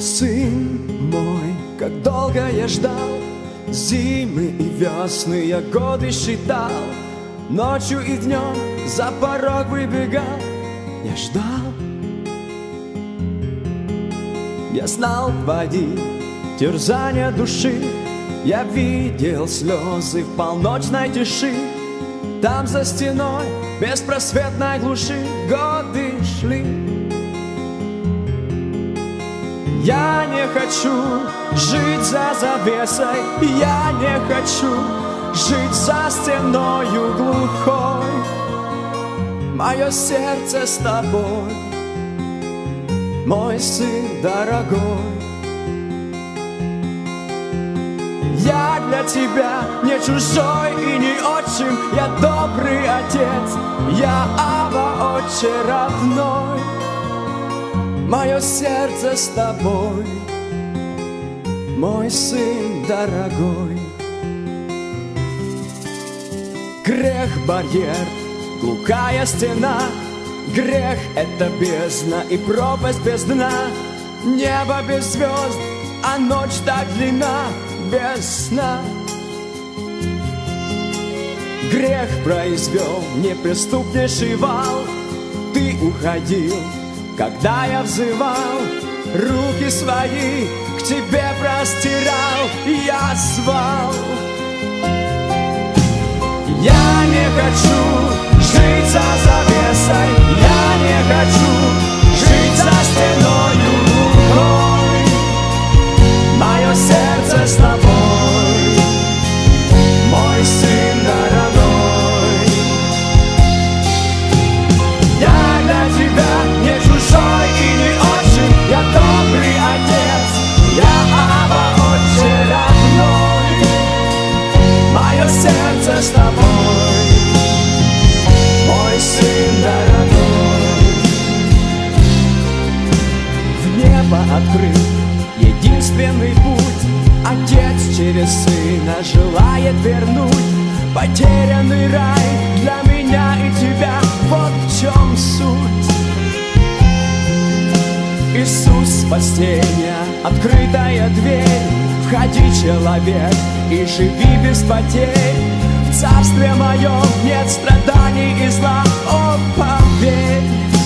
сын мой, как долго я ждал Зимы и весны я годы считал. Ночью и днем за порог выбегал. Я ждал. Я знал твои терзания души. Я видел слезы в полночной тиши. Там за стеной беспросветной глуши Годы шли Я не хочу жить за завесой. Я не хочу жить за стеною глухой. Мое сердце с тобой Мой сын дорогой. Я для тебя не чужой и не отчим. Я добрый отец, я Ава, отче родной Мое сердце с тобой, мой сын дорогой. Грех барьер, глухая стена. Грех — это бездна и пропасть без дна. Небо без звезд, а ночь так длинна без сна. Грех произвел неприступнейший вал. Ты уходил, когда я взывал Руки свои к тебе простирал Я звал. Я не хочу жить за Отец через сына желает вернуть Потерянный рай для меня и тебя. Вот в чем суть. Иисус спасения, открытая дверь. Входи, человек, и живи без потерь. В царстве моем нет страданий и зла. О, поверь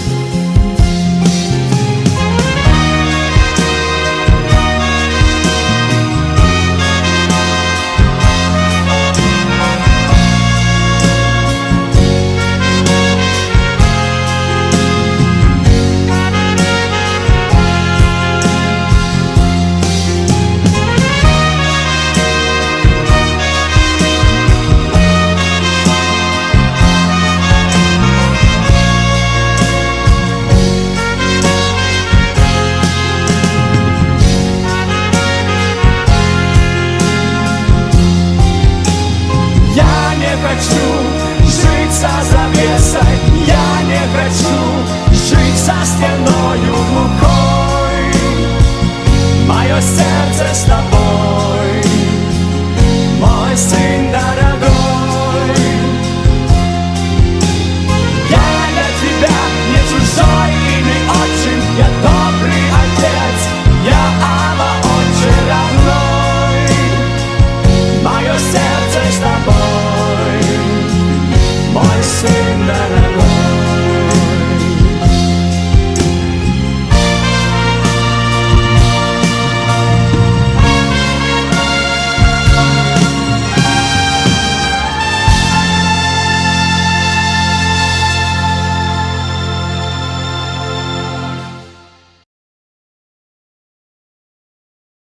хочу жить за завесой, я не хочу жить за стеною глухой. Мое сердце с тобой, мой сын.